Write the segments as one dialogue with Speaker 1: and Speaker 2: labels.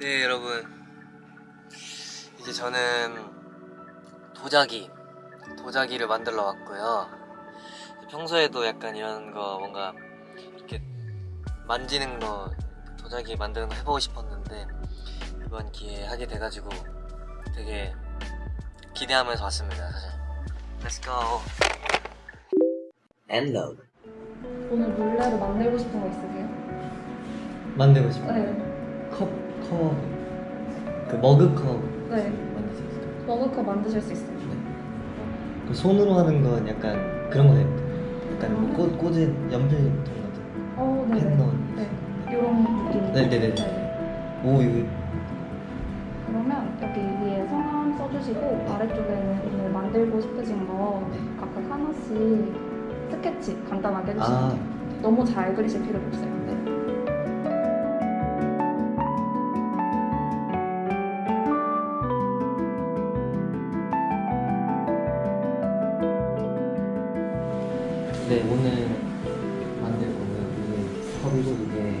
Speaker 1: 네 여러분. 이제 저는 도자기 도자기를 만들러 왔고요. 평소에도 약간 이런 거 뭔가 이렇게 만지는 거 도자기 만드는 거 해보고 싶었는데 이번 기회에 하게 돼가지고 되게 기대하면서 왔습니다 사실. Let's go. And
Speaker 2: 오늘 몰래로 만들고 싶은 거 있으세요?
Speaker 1: 만들고 싶어
Speaker 2: 네.
Speaker 1: 컵, 컵, 그 머그컵
Speaker 2: 네.
Speaker 1: 만들 수 있어요
Speaker 2: 머그컵 만드실 수 있어요.
Speaker 1: 그 손으로 하는 건 약간 그런 거 같아요. 약간 뭐 꽂, 꽂은 연필통 같은
Speaker 2: 어, 네.
Speaker 1: 펜 넣은.
Speaker 2: 네. 이런 느낌.
Speaker 1: 네네네. 오 이거
Speaker 2: 그러면 여기 위에 성함 써주시고 아래쪽에는 오늘 만들고 싶으신 거
Speaker 1: 네.
Speaker 2: 각각 하나씩 스케치 간단하게 해주시면
Speaker 1: 아
Speaker 2: 돼요. 너무 잘 그리실 필요가 없어요. 네.
Speaker 1: 네 오늘 만들 거는 이게 컵이고 이게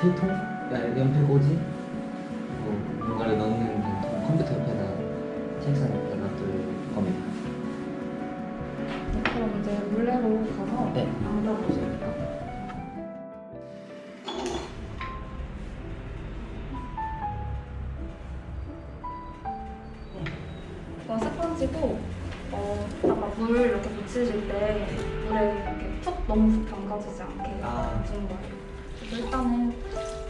Speaker 1: 필통? 야, 연필 꽂이? 뭐 뭔가를 넣는 그 통, 컴퓨터 옆에다 책상 옆에다 놔둘 겁니다.
Speaker 2: 네, 그럼 이제 물레로 가서
Speaker 1: 네.
Speaker 2: 앉아보실게요. 이건 스펀지고 어, 아까 물 이렇게 묻히실 때 물에 이렇게 툭 너무 푹 담가지지 않게
Speaker 1: 아.
Speaker 2: 묻히는 거예요. 그래서 일단은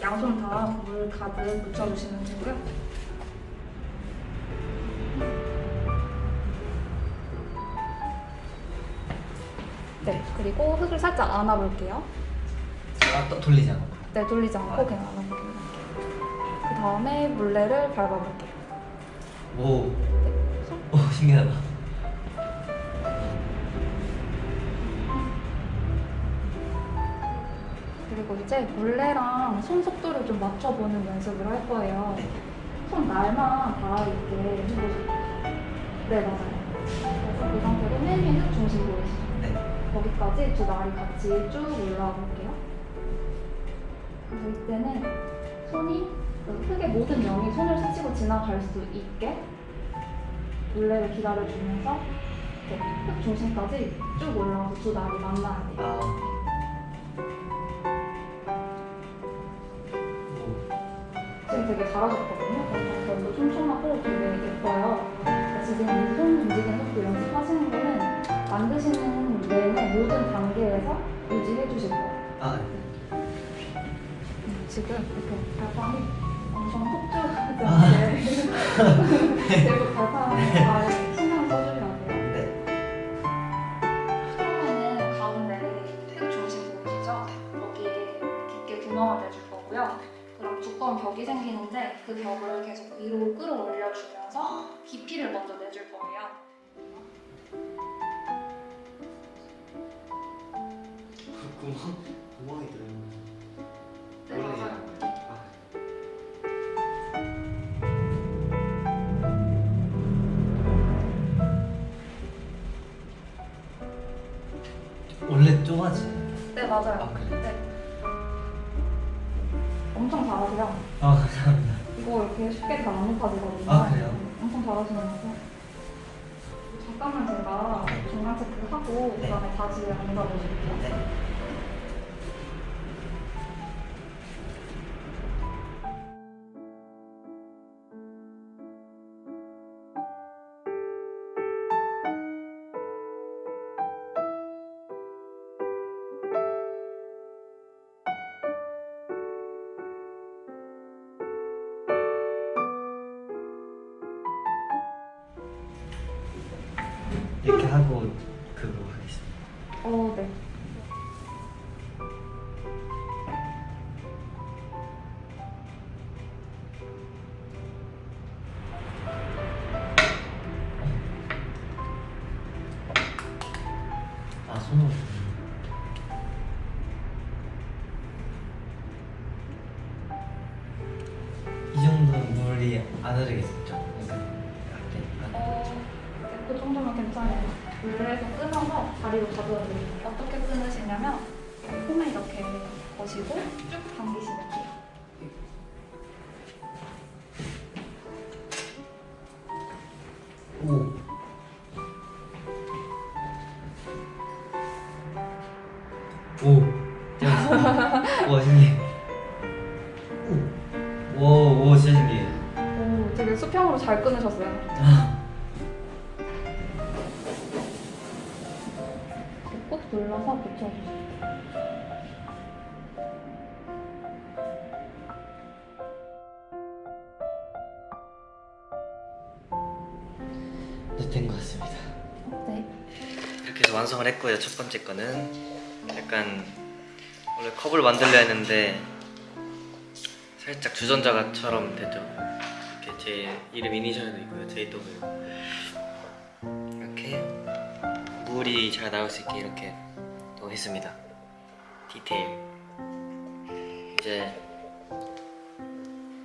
Speaker 2: 양손 다 물 가득 묻혀주시면 되고요. 네, 그리고 흙을 살짝 안아볼게요.
Speaker 1: 아, 또 돌리지 않고.
Speaker 2: 네, 돌리지 않고
Speaker 1: 아.
Speaker 2: 그냥 안아보기만 할게요. 그 다음에 물레를 밟아볼게요.
Speaker 1: 오,
Speaker 2: 네, 손.
Speaker 1: 오 신기하다.
Speaker 2: 그리고 이제 물레랑 손 속도를 좀 맞춰보는 연습을 할 거예요.
Speaker 1: 네.
Speaker 2: 손 날만 다 이렇게 해보세요. 네, 맞아요. 그래서 그 상태로 흙 중심 보이시죠?
Speaker 1: 네.
Speaker 2: 거기까지 두 날이 같이 쭉 올라와 볼게요. 그래서 이때는 손이 그 흙의 모든 영이 손을 스치고 지나갈 수 있게 물레를 기다려주면서 이렇게 흙 중심까지 쭉 올라와서 두 날이 만나야 돼요. 되게 잘하셨거든요. 그래서 촘촘하고 되게 예뻐요. 그러니까 지금 이손 움직이는 것도 연습하시는 거는 만드시는 내내 모든 단계에서 유지해 주실 거예요.
Speaker 1: 아,
Speaker 2: 음, 지금 이렇게 발판이 엄청 폭주하지 않게 계속 발판 깊이를 먼저 내줄 거예요.
Speaker 1: 구멍 구멍이 들어있는.
Speaker 2: 네, 맞아요.
Speaker 1: 원래 좁아지.
Speaker 2: 네, 맞아요.
Speaker 1: 아 그래.
Speaker 2: 네. 엄청 잘하세요.
Speaker 1: 아 감사합니다.
Speaker 2: 이거 이렇게 쉽게 다안 높아지거든요.
Speaker 1: 아, 그래요?
Speaker 2: 엄청 잘하시면서 잠깐만 제가 중간 체크하고
Speaker 1: 네.
Speaker 2: 그다음에 다시 앉아보실게요.
Speaker 1: 네. 하고 그거 하겠습니다.
Speaker 2: 어, 네.
Speaker 1: 아 손으로. 이 정도는 물이 안 흐르겠죠?
Speaker 2: 어떻게 끊으시냐면 폼을 이렇게 거시고 쭉 당기시면 돼요.
Speaker 1: 오. 오. 와 신기해. 오. 와, 와 진짜 신기해.
Speaker 2: 오, 되게 수평으로 잘 끊으셨어요. 아. 눌러서 붙여주세요.
Speaker 1: 네, 된것 같습니다.
Speaker 2: 네.
Speaker 1: 이렇게 해서 완성을 했고요. 첫 번째 거는 약간 원래 컵을 만들려 했는데 살짝 주전자가처럼 됐죠. 이렇게 제 이름 이니셜도 있고요. JW 이렇게 물이 잘 나올 수 있게 이렇게 또 했습니다. 디테일 이제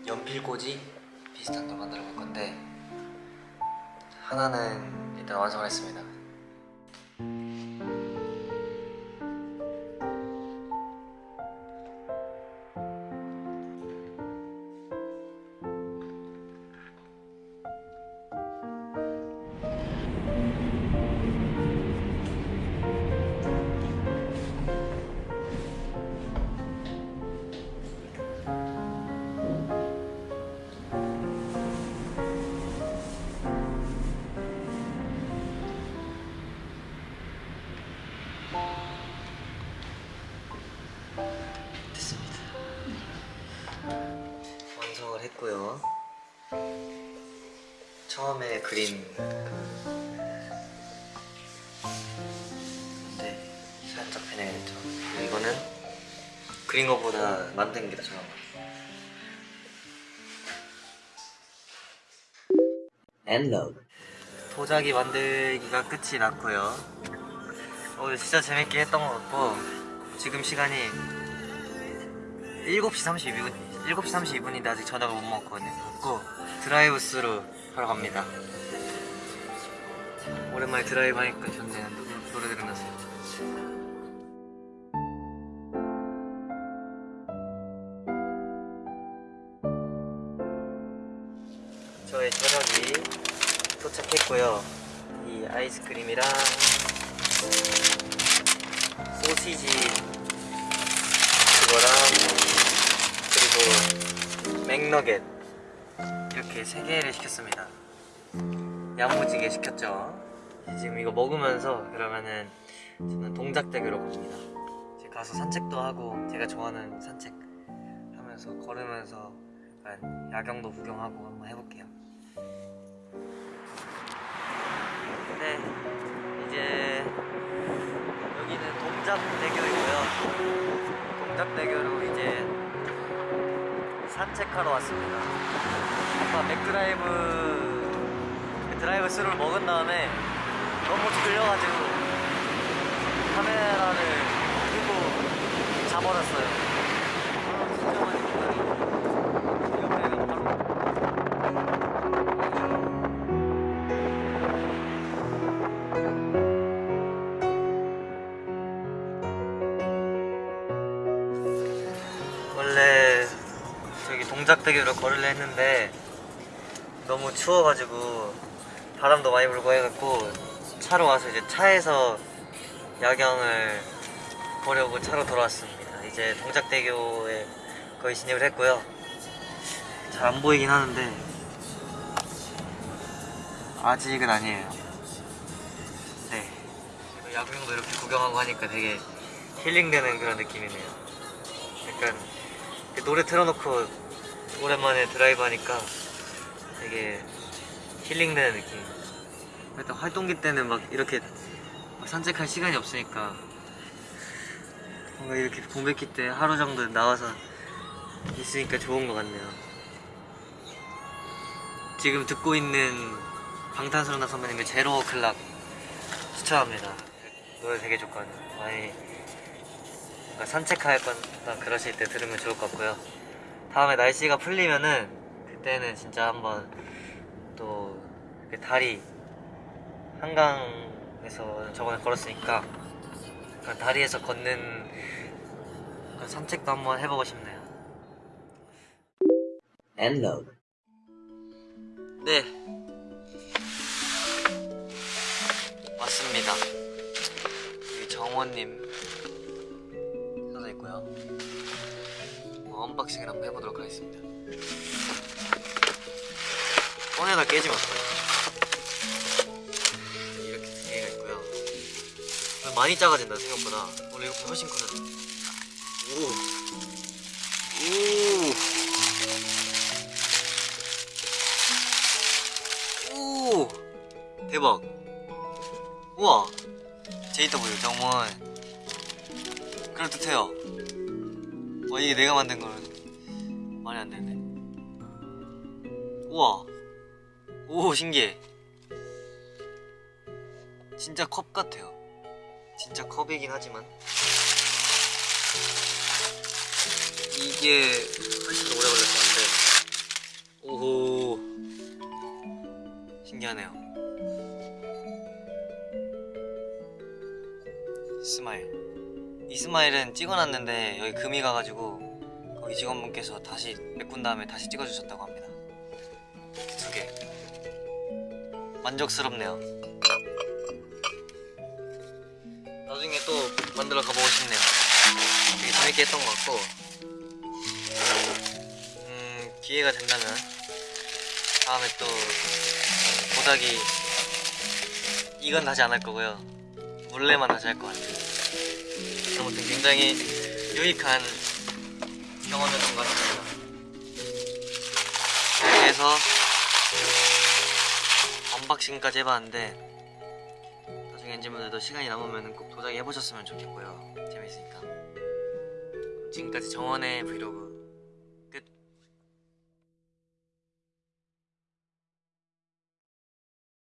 Speaker 1: 연필꽂이 비슷한 걸 만들어 볼 건데 하나는 일단 완성을 했습니다. 처음에 그린 네 살짝. 그리고 이거는 그린 것보다 만든 게 더 좋은 것 같아요. 엔로드 도자기 만들기가 끝이 났고요. 오늘 진짜 재밌게 했던 것 같고 지금 시간이 7시 32분 7시 32분인데 아직 저녁을 못 먹거든요. 그리고 드라이브 스루 하러 갑니다. 오랜만에 드라이브 하니까 좋네요. 노- 노래 들으면서. 저의 저녁이 도착했고요. 이 아이스크림이랑 소시지 그리고 맥너겟 이렇게 세 개를 시켰습니다. 야무지게 시켰죠. 지금 이거 먹으면서 그러면은 저는 동작대교로 갑니다. 이제 가서 산책도 하고 제가 좋아하는 산책 하면서 걸으면서 야경도 구경하고 한번 해볼게요. 네, 이제 여기는 동작대교이고요. 동작대교로 이제 산책하러 왔습니다. 아까 맥드라이브 그 드라이브 스루를 먹은 다음에 너무 졸려가지고 카메라를 끄고 자버렸어요. 동작대교로 걸으려 했는데 너무 추워가지고 바람도 많이 불고 해갖고 차로 와서 이제 차에서 야경을 보려고 차로 돌아왔습니다. 이제 동작대교에 거의 진입을 했고요. 잘 안 보이긴 하는데 아직은 아니에요. 네. 야경도 이렇게 구경하고 하니까 되게 힐링되는 그런 느낌이네요. 약간 그 노래 틀어놓고 오랜만에 드라이브 하니까 되게 힐링되는 느낌. 일단 활동기 때는 막 이렇게 막 산책할 시간이 없으니까 뭔가 이렇게 공백기 때 하루 정도 나와서 있으니까 좋은 것 같네요. 지금 듣고 있는 방탄소년단 선배님의 제로 클락 추천합니다. 노래 되게 좋거든요. 많이 산책할 거나 그러실 때 들으면 좋을 것 같고요. 다음에 날씨가 풀리면은 그때는 진짜 한번 또 이렇게 다리 한강에서 저번에 걸었으니까 그런 다리에서 걷는 그런 산책도 한번 해보고 싶네요. 엔로드 네 왔습니다. 여기 정원님 써져 있고요. 뭐 unboxing을 한번 해보도록 하겠습니다. 꺼내다 깨지면 어떡해. 이렇게 두 개가 있고요. 많이 작아진다 생각보다. 원래 이렇게 훨씬 크거든. 오. 오. 오. 대박. 우와. JW 정원. 그럴듯해요. 와 이게 내가 만든 거는 말이 안 되네. 우와. 오 신기해. 진짜 컵 같아요. 진짜 컵이긴 하지만 이게 훨씬 더 오래 걸렸었는데 오호 신기하네요. 이 스마일은 찍어놨는데 여기 금이 가가지고 거기 직원분께서 다시 메꾼 다음에 다시 찍어주셨다고 합니다. 두 개. 만족스럽네요. 나중에 또 만들어 가보고 싶네요. 되게 재밌게 했던 것 같고, 음, 기회가 된다면 다음에 또 음, 보자기 이건 다시 안 할 거고요. 몰래만 다시 할 것 같아요. 아무튼 굉장히 유익한 경험이었던 것 같습니다. 이렇게 해서 언박싱까지 해봤는데 나중에 엔진분들도 시간이 남으면 꼭 도자기 해보셨으면 좋겠고요 재밌으니까 지금까지 정원의 브이로그